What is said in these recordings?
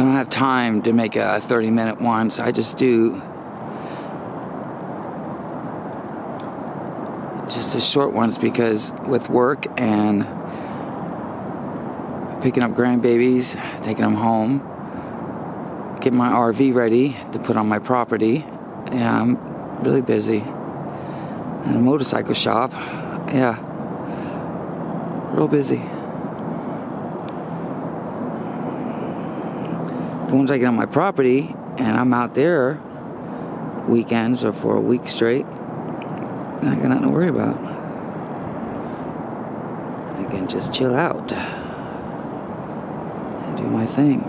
don't have time to make a 30 minute one, so I just do just the short ones because with work and picking up grandbabies, taking them home, getting my RV ready to put on my property. Yeah, I'm really busy. And a motorcycle shop. Yeah. Real busy. Once I get on my property and I'm out there weekends or for a week straight, I got nothing to worry about. I can just chill out and do my thing.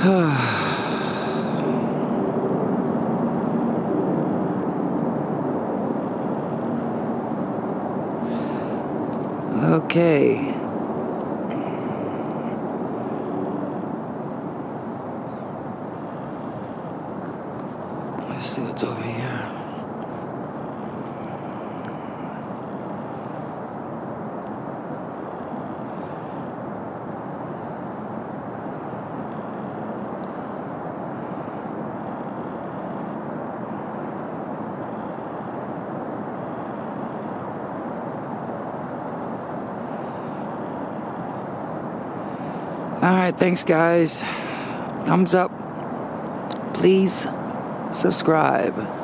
okay. Let's see what's over here. All right, thanks, guys. Thumbs up. Please subscribe.